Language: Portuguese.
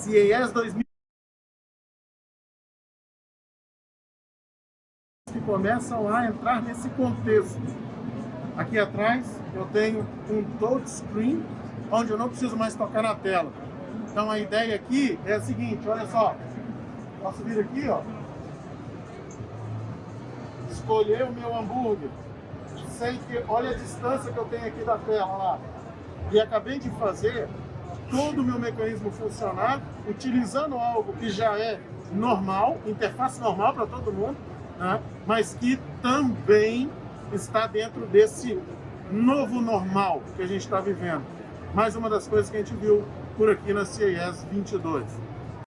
CES 2000 que começam a entrar nesse contexto. Aqui atrás eu tenho um touchscreen, onde eu não preciso mais tocar na tela. Então a ideia aqui é a seguinte, olha só. Posso vir aqui, ó. Escolher o meu hambúrguer. Sei que, olha a distância que eu tenho aqui da tela lá. E acabei de fazer todo o meu mecanismo funcionar utilizando algo que já é normal, interface normal para todo mundo, né? mas que também está dentro desse novo normal que a gente está vivendo. Mais uma das coisas que a gente viu por aqui na CES 22.